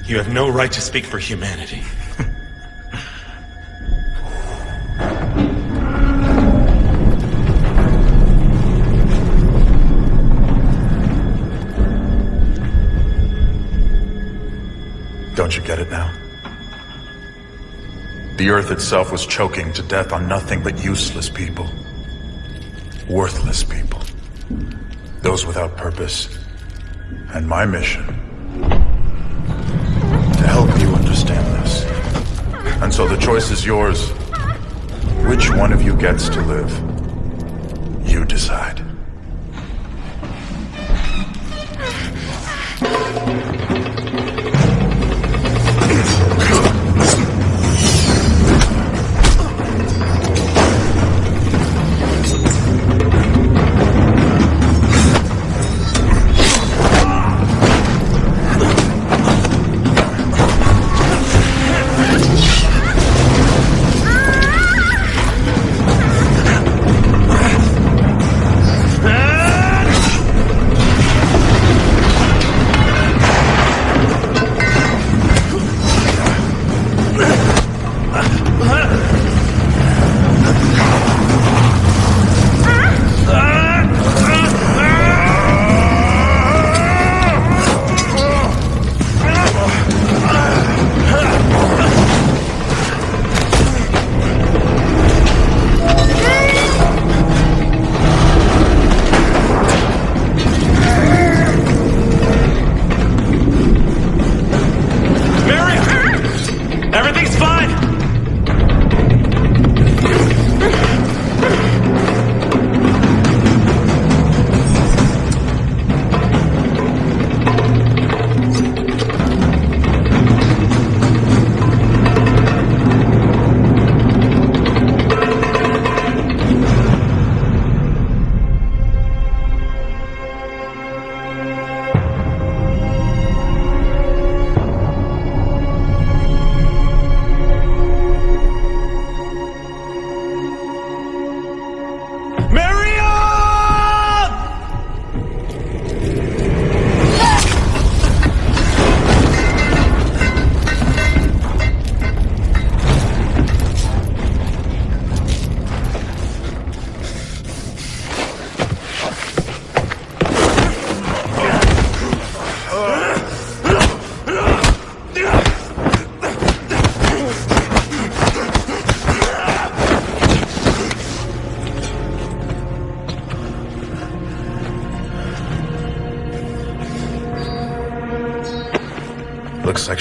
You have no right to speak for humanity. Don't you get it now? The Earth itself was choking to death on nothing but useless people. Worthless people. Those without purpose. And my mission And so the choice is yours. Which one of you gets to live? You decide.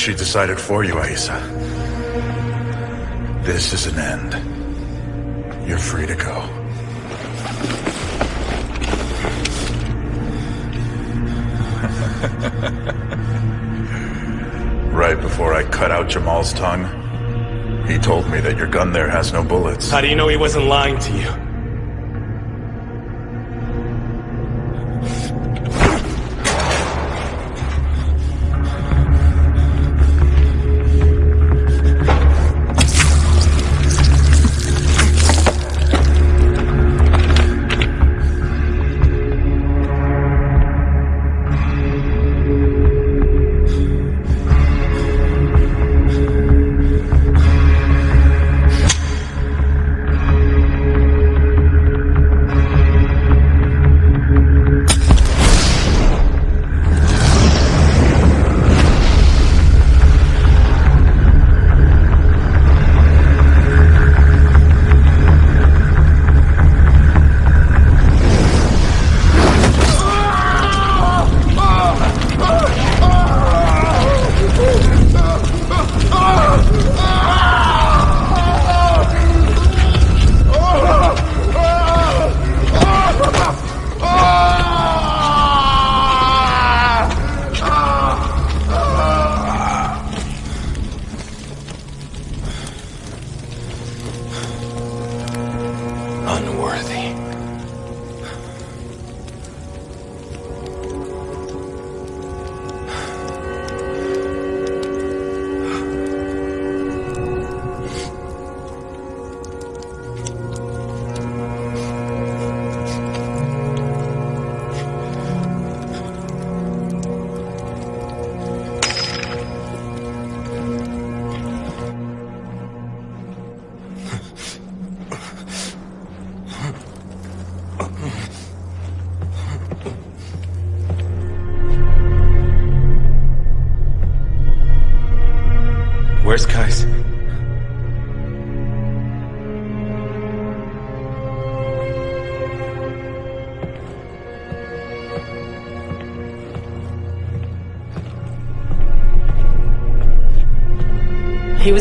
She decided for you, Aisa. This is an end. You're free to go. [laughs] right before I cut out Jamal's tongue, he told me that your gun there has no bullets. How do you know he wasn't lying to you?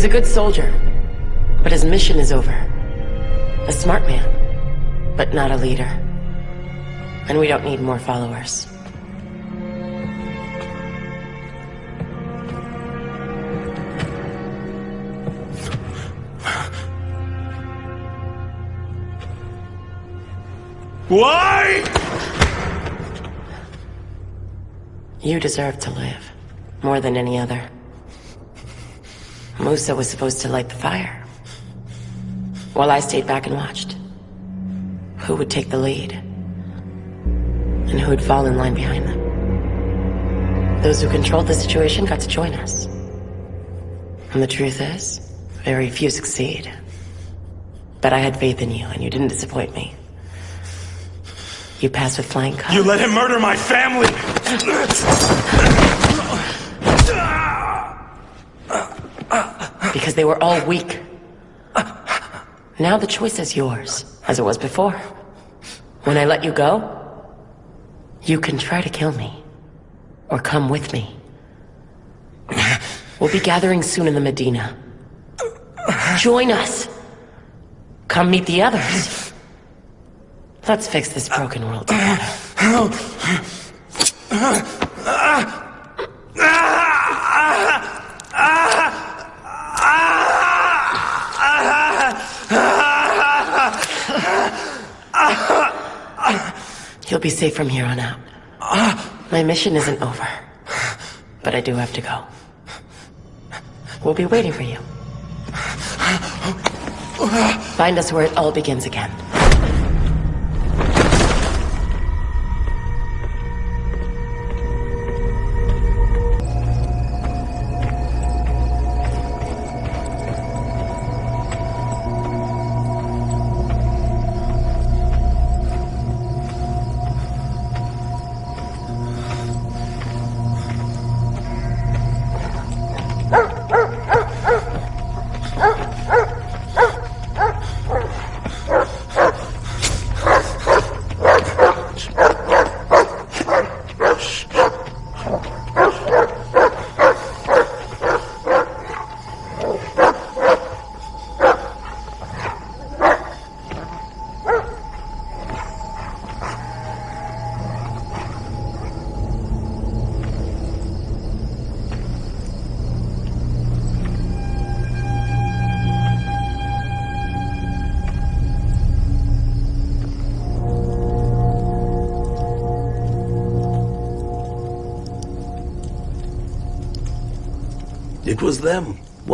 Was a good soldier, but his mission is over. A smart man, but not a leader. And we don't need more followers. Why? You deserve to live, more than any other. Musa was supposed to light the fire, while I stayed back and watched. Who would take the lead? And who would fall in line behind them? Those who controlled the situation got to join us. And the truth is, very few succeed. But I had faith in you, and you didn't disappoint me. You passed with flying colors. You let him murder my family! Because they were all weak. Now the choice is yours, as it was before. When I let you go, you can try to kill me. Or come with me. We'll be gathering soon in the Medina. Join us! Come meet the others. Let's fix this broken world together. [coughs] You'll be safe from here on out. My mission isn't over. But I do have to go. We'll be waiting for you. Find us where it all begins again.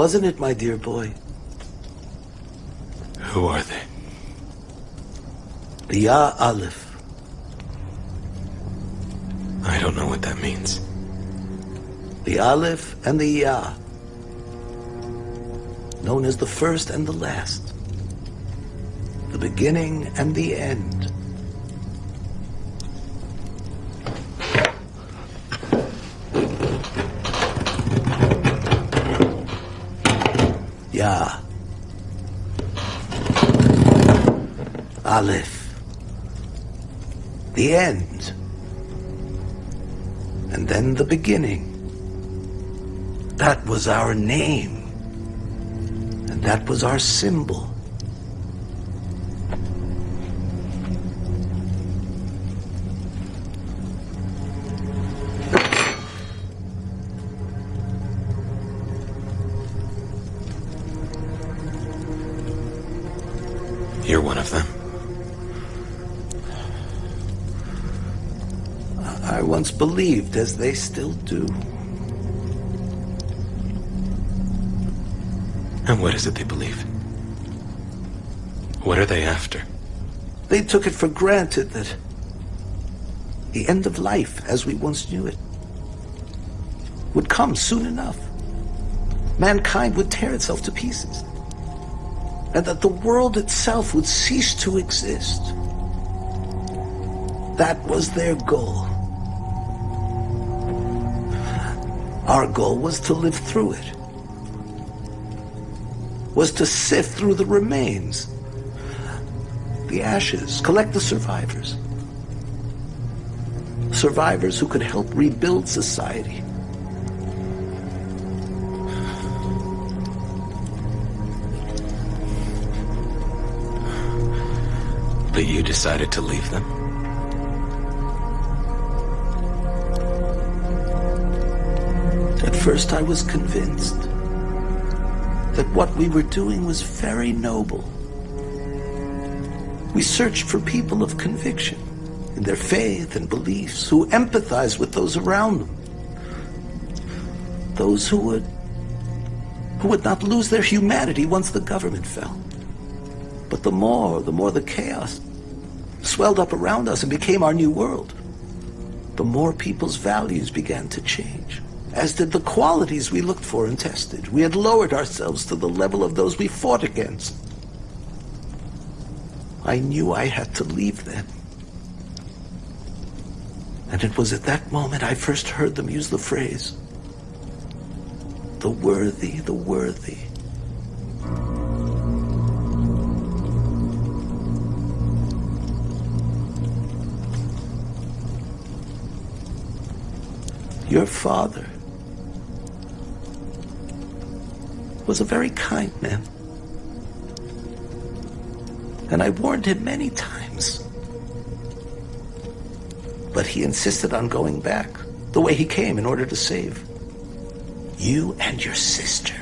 Wasn't it, my dear boy? Who are they? The Ya Aleph. I don't know what that means. The Aleph and the Ya. Known as the first and the last. The beginning and the end. Aleph. The end. And then the beginning. That was our name. And that was our symbol. Believed, as they still do. And what is it they believe? What are they after? They took it for granted that the end of life, as we once knew it, would come soon enough. Mankind would tear itself to pieces. And that the world itself would cease to exist. That was their goal. Our goal was to live through it. Was to sift through the remains. The ashes, collect the survivors. Survivors who could help rebuild society. But you decided to leave them? First I was convinced that what we were doing was very noble. We searched for people of conviction in their faith and beliefs who empathize with those around them. Those who would who would not lose their humanity once the government fell. But the more, the more the chaos swelled up around us and became our new world, the more people's values began to change, as did the qualities we looked for and tested. We had lowered ourselves to the level of those we fought against. I knew I had to leave them. And it was at that moment I first heard them use the phrase, the worthy, the worthy. Your father was a very kind man. And I warned him many times. But he insisted on going back the way he came in order to save you and your sister.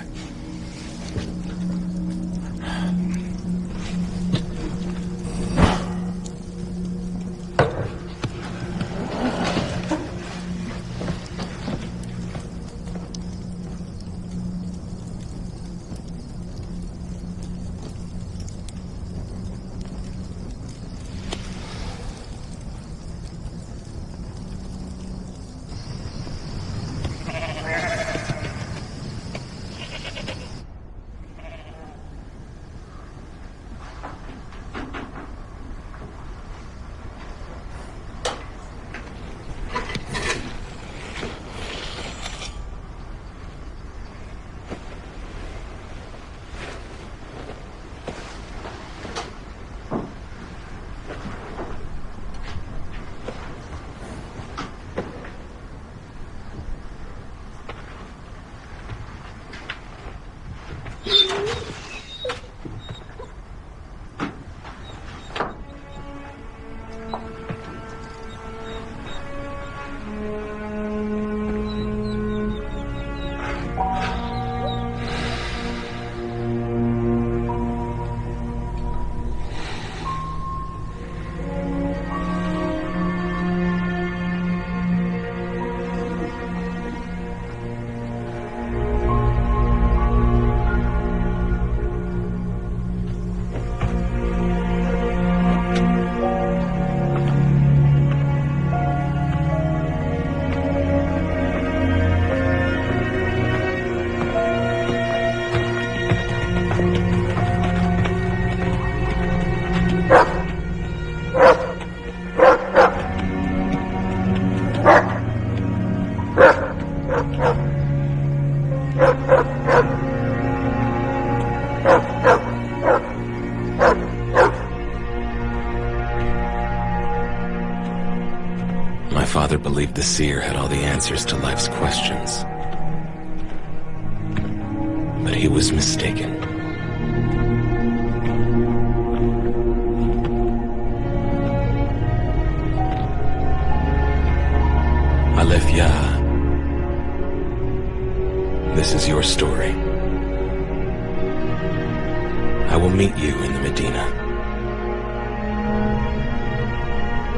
Will meet you in the Medina.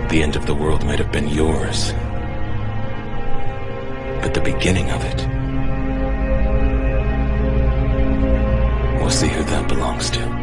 The end of the world might have been yours, but the beginning of it, we'll see who that belongs to.